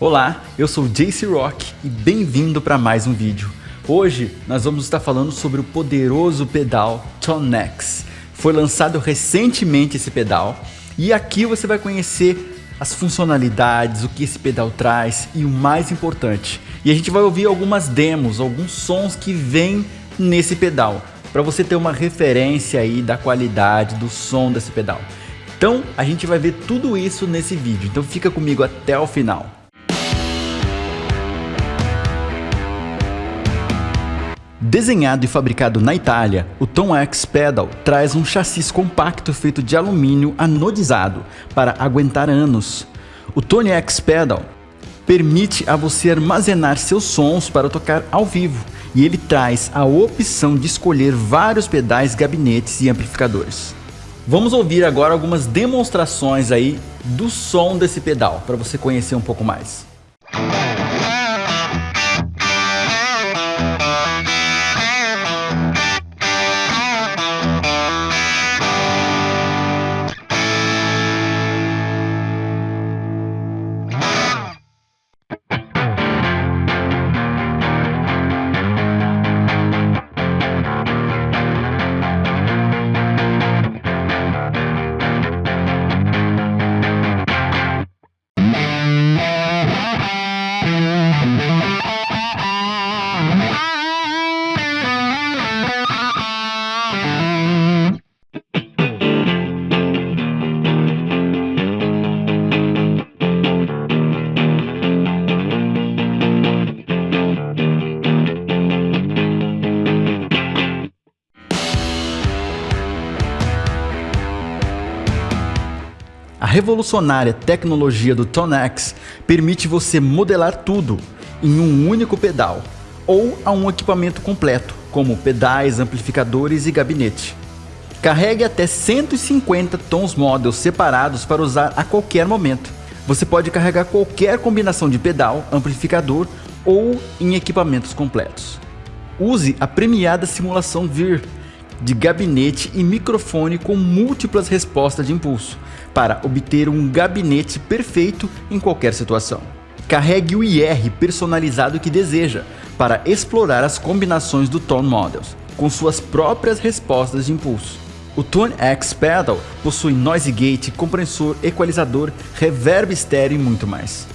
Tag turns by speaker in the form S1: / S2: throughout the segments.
S1: Olá, eu sou JC Rock e bem-vindo para mais um vídeo. Hoje nós vamos estar falando sobre o poderoso pedal Tonex. Foi lançado recentemente esse pedal e aqui você vai conhecer as funcionalidades, o que esse pedal traz e o mais importante. E a gente vai ouvir algumas demos, alguns sons que vêm nesse pedal, para você ter uma referência aí da qualidade do som desse pedal. Então a gente vai ver tudo isso nesse vídeo, então fica comigo até o final. Desenhado e fabricado na Itália, o Tom X Pedal traz um chassi compacto feito de alumínio anodizado para aguentar anos. O Tony X Pedal permite a você armazenar seus sons para tocar ao vivo e ele traz a opção de escolher vários pedais, gabinetes e amplificadores. Vamos ouvir agora algumas demonstrações aí do som desse pedal para você conhecer um pouco mais. Revolucionária tecnologia do Tonex permite você modelar tudo em um único pedal ou a um equipamento completo, como pedais, amplificadores e gabinete. Carregue até 150 tons models separados para usar a qualquer momento. Você pode carregar qualquer combinação de pedal, amplificador ou em equipamentos completos. Use a premiada simulação VIR de gabinete e microfone com múltiplas respostas de impulso para obter um gabinete perfeito em qualquer situação. Carregue o IR personalizado que deseja para explorar as combinações do Tone Models com suas próprias respostas de impulso. O Tone X Pedal possui noise gate, compressor, equalizador, reverb estéreo e muito mais.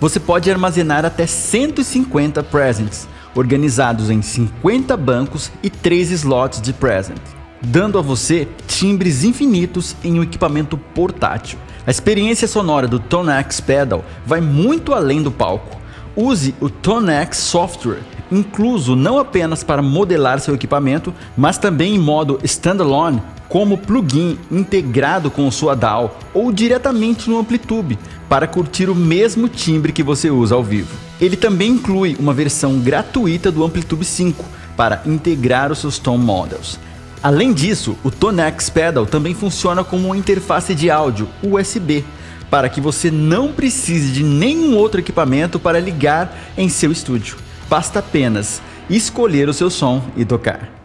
S1: Você pode armazenar até 150 presents, organizados em 50 bancos e 3 slots de present, dando a você timbres infinitos em um equipamento portátil. A experiência sonora do Tonex Pedal vai muito além do palco. Use o Tonex Software, incluso não apenas para modelar seu equipamento, mas também em modo standalone, como plugin integrado com sua DAW ou diretamente no Amplitube, para curtir o mesmo timbre que você usa ao vivo. Ele também inclui uma versão gratuita do Amplitude 5 para integrar os seus Tone Models. Além disso, o Tonex Pedal também funciona como uma interface de áudio USB, para que você não precise de nenhum outro equipamento para ligar em seu estúdio. Basta apenas escolher o seu som e tocar.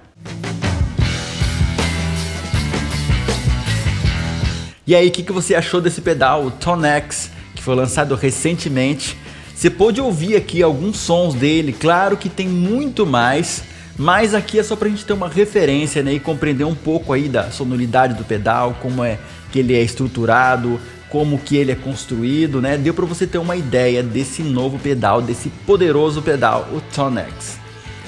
S1: E aí, o que, que você achou desse pedal, o Tonex, que foi lançado recentemente? Você pôde ouvir aqui alguns sons dele, claro que tem muito mais, mas aqui é só para a gente ter uma referência né, e compreender um pouco aí da sonoridade do pedal, como é que ele é estruturado, como que ele é construído, né? Deu para você ter uma ideia desse novo pedal, desse poderoso pedal, o Tonex.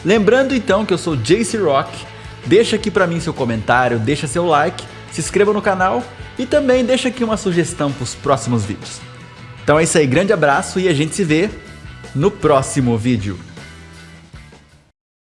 S1: Lembrando então que eu sou JC Rock, deixa aqui para mim seu comentário, deixa seu like, se inscreva no canal e também deixa aqui uma sugestão para os próximos vídeos. Então é isso aí, grande abraço e a gente se vê no próximo vídeo.